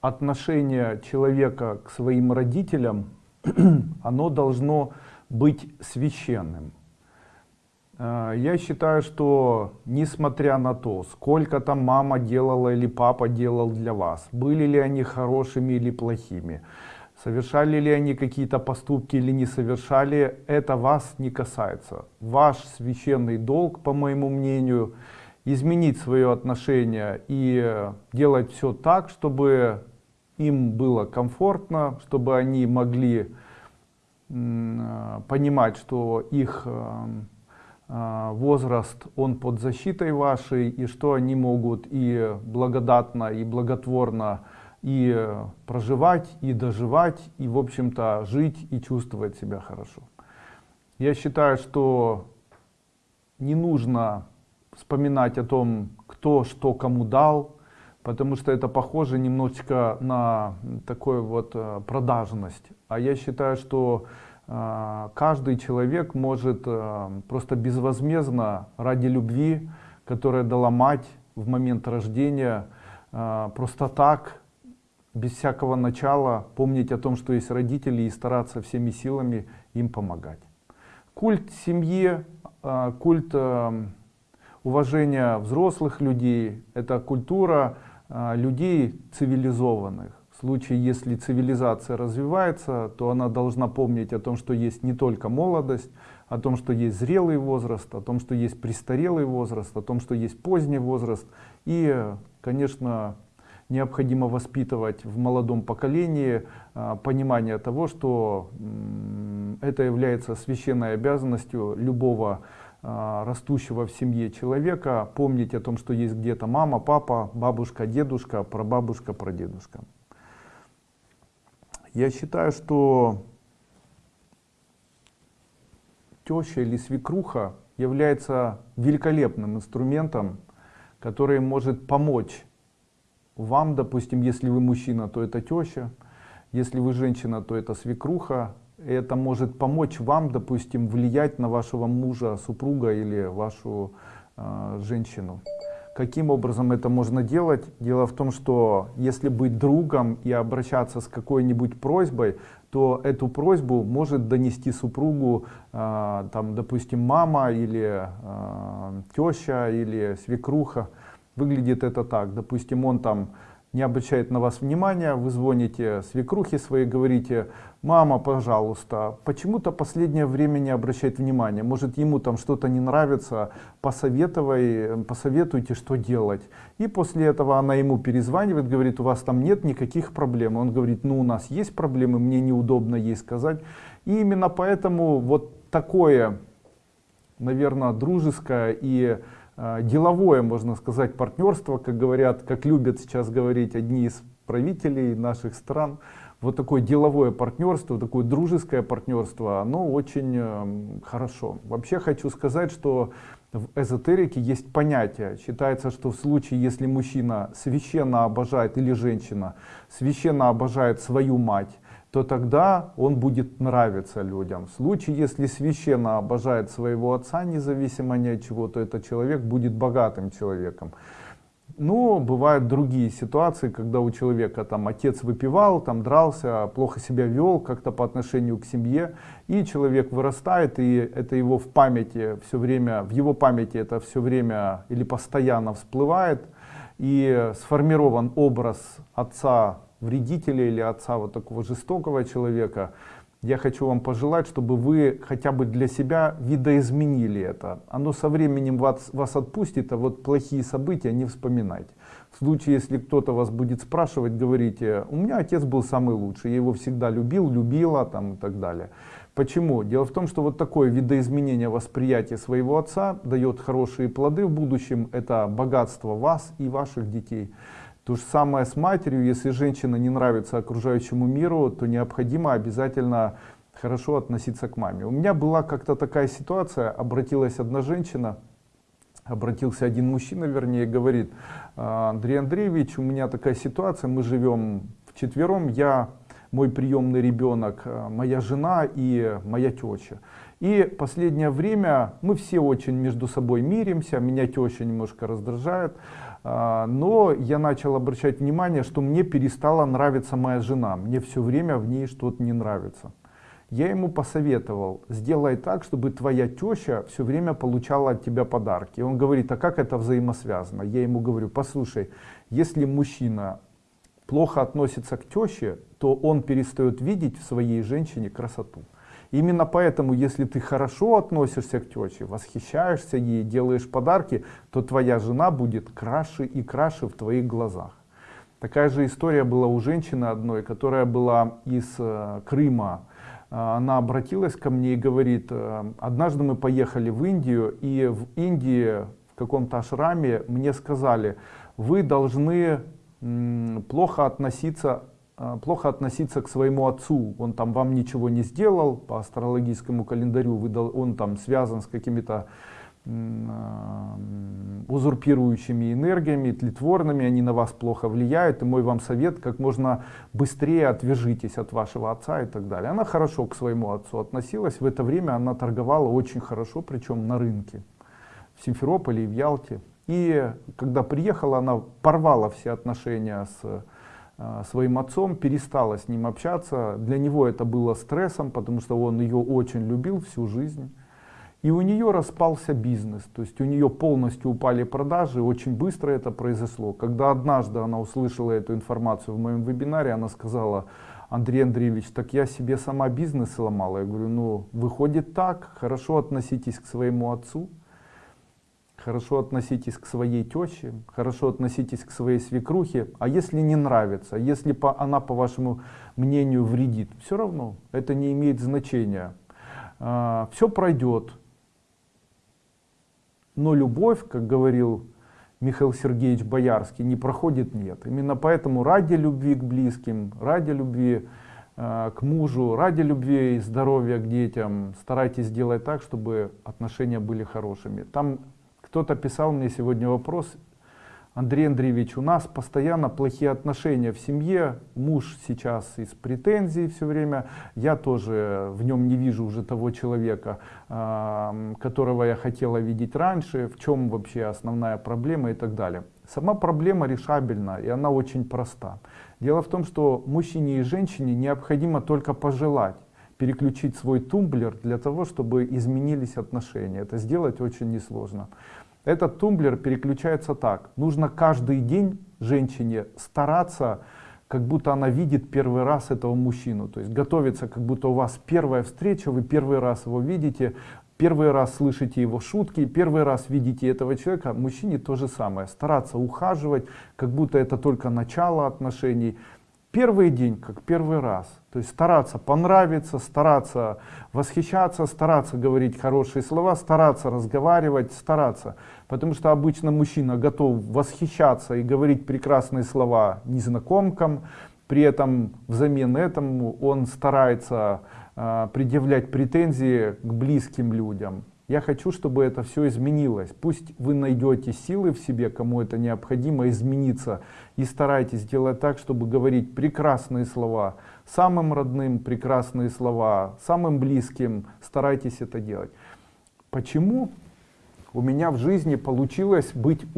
отношение человека к своим родителям, оно должно быть священным. Э, я считаю, что несмотря на то, сколько там мама делала или папа делал для вас, были ли они хорошими или плохими, совершали ли они какие-то поступки или не совершали, это вас не касается. Ваш священный долг, по моему мнению, изменить свое отношение и делать все так, чтобы им было комфортно, чтобы они могли э, понимать, что их э, а, возраст, он под защитой вашей, и что они могут и благодатно, и благотворно и проживать, и доживать, и, в общем-то, жить и чувствовать себя хорошо. Я считаю, что не нужно вспоминать о том, кто что кому дал, потому что это похоже немножечко на такую вот э, продажность. А я считаю, что а, каждый человек может а, просто безвозмездно ради любви, которая дала мать в момент рождения, просто так, без всякого начала, помнить о том, что есть родители и стараться всеми силами им помогать. Культ семьи, культ уважения взрослых людей, это культура людей цивилизованных случае, если цивилизация развивается, то она должна помнить о том, что есть не только молодость, о том, что есть зрелый возраст, о том, что есть престарелый возраст, о том, что есть поздний возраст. И, конечно, необходимо воспитывать в молодом поколении а, понимание того, что это является священной обязанностью любого а, растущего в семье человека помнить о том, что есть где-то мама, папа, бабушка, дедушка, прабабушка, прадедушка. Я считаю, что теща или свекруха является великолепным инструментом, который может помочь вам, допустим, если вы мужчина, то это теща, если вы женщина, то это свекруха. Это может помочь вам, допустим, влиять на вашего мужа, супруга или вашу э, женщину. Каким образом это можно делать? Дело в том, что если быть другом и обращаться с какой-нибудь просьбой, то эту просьбу может донести супругу, э, там, допустим, мама или э, теща или свекруха. Выглядит это так. Допустим, он там не обращает на вас внимания, вы звоните свекрухе своей, говорите, мама, пожалуйста, почему-то последнее время не обращает внимания, может ему там что-то не нравится, посоветуй, посоветуйте, что делать. И после этого она ему перезванивает, говорит, у вас там нет никаких проблем. Он говорит, ну у нас есть проблемы, мне неудобно ей сказать. И именно поэтому вот такое, наверное, дружеское и деловое, можно сказать, партнерство, как говорят, как любят сейчас говорить одни из правителей наших стран. Вот такое деловое партнерство, такое дружеское партнерство, оно очень эм, хорошо. Вообще хочу сказать, что в эзотерике есть понятие. Считается, что в случае, если мужчина священно обожает или женщина священно обожает свою мать, то тогда он будет нравиться людям. В случае, если священно обожает своего отца, независимо ни от чего, то этот человек будет богатым человеком. Но бывают другие ситуации, когда у человека там отец выпивал, там дрался, плохо себя вел как-то по отношению к семье, и человек вырастает, и это его в памяти все время, в его памяти это все время или постоянно всплывает, и сформирован образ отца вредителя или отца вот такого жестокого человека, я хочу вам пожелать, чтобы вы хотя бы для себя видоизменили это. Оно со временем вас, вас отпустит, а вот плохие события не вспоминайте. В случае, если кто-то вас будет спрашивать, говорите, у меня отец был самый лучший, я его всегда любил, любила там, и так далее. Почему? Дело в том, что вот такое видоизменение восприятия своего отца дает хорошие плоды в будущем. Это богатство вас и ваших детей. То же самое с матерью, если женщина не нравится окружающему миру, то необходимо обязательно хорошо относиться к маме. У меня была как-то такая ситуация, обратилась одна женщина, обратился один мужчина, вернее, говорит, «А, Андрей Андреевич, у меня такая ситуация, мы живем вчетвером, я, мой приемный ребенок, моя жена и моя теща. И последнее время мы все очень между собой миримся, меня теща немножко раздражает, А, но я начал обращать внимание, что мне перестала нравиться моя жена. Мне все время в ней что-то не нравится. Я ему посоветовал, сделай так, чтобы твоя теща все время получала от тебя подарки. Он говорит, а как это взаимосвязано? Я ему говорю, послушай, если мужчина плохо относится к теще, то он перестает видеть в своей женщине красоту. Именно поэтому, если ты хорошо относишься к теще, восхищаешься ей, делаешь подарки, то твоя жена будет краше и краше в твоих глазах. Такая же история была у женщины одной, которая была из э, Крыма, а, она обратилась ко мне и говорит, «Э, однажды мы поехали в Индию, и в Индии, в каком-то ашраме, мне сказали, вы должны плохо относиться, э, плохо относиться к своему отцу. Он там вам ничего не сделал, по астрологическому календарю он там связан с какими-то а, узурпирующими энергиями, тлетворными, они на вас плохо влияют, и мой вам совет, как можно быстрее отвяжитесь от вашего отца и так далее. Она хорошо к своему отцу относилась, в это время она торговала очень хорошо, причем на рынке, в Симферополе и в Ялте. И когда приехала, она порвала все отношения с а, своим отцом, перестала с ним общаться. Для него это было стрессом, потому что он ее очень любил всю жизнь. И у нее распался бизнес, то есть у нее полностью упали продажи, очень быстро это произошло. Когда однажды она услышала эту информацию в моем вебинаре, она сказала, Андрей Андреевич, так я себе сама бизнес сломала. Я говорю, ну выходит так, хорошо относитесь к своему отцу, хорошо относитесь к своей теще, хорошо относитесь к своей свекрухе, а если не нравится, если по, она по вашему мнению вредит, все равно это не имеет значения. А, все пройдет, но любовь, как говорил Михаил Сергеевич Боярский, не проходит нет. Именно поэтому ради любви к близким, ради любви э, к мужу, ради любви и здоровья к детям старайтесь сделать так, чтобы отношения были хорошими. Там кто-то писал мне сегодня вопрос, Андрей Андреевич, у нас постоянно плохие отношения в семье, муж сейчас из претензий все время, я тоже в нем не вижу уже того человека, которого я хотела видеть раньше, в чем вообще основная проблема и так далее. Сама проблема решабельна и она очень проста. Дело в том, что мужчине и женщине необходимо только пожелать переключить свой тумблер для того, чтобы изменились отношения. Это сделать очень несложно. Этот тумблер переключается так. Нужно каждый день женщине стараться, как будто она видит первый раз этого мужчину. То есть готовиться, как будто у вас первая встреча, вы первый раз его видите, первый раз слышите его шутки, первый раз видите этого человека. Мужчине то же самое. Стараться ухаживать, как будто это только начало отношений первый день как первый раз. То есть стараться понравиться, стараться восхищаться, стараться говорить хорошие слова, стараться разговаривать, стараться. Потому что обычно мужчина готов восхищаться и говорить прекрасные слова незнакомкам, при этом взамен этому он старается э, предъявлять претензии к близким людям. Я хочу, чтобы это все изменилось. Пусть вы найдете силы в себе, кому это необходимо, измениться. И старайтесь делать так, чтобы говорить прекрасные слова. Самым родным прекрасные слова, самым близким старайтесь это делать. Почему у меня в жизни получилось быть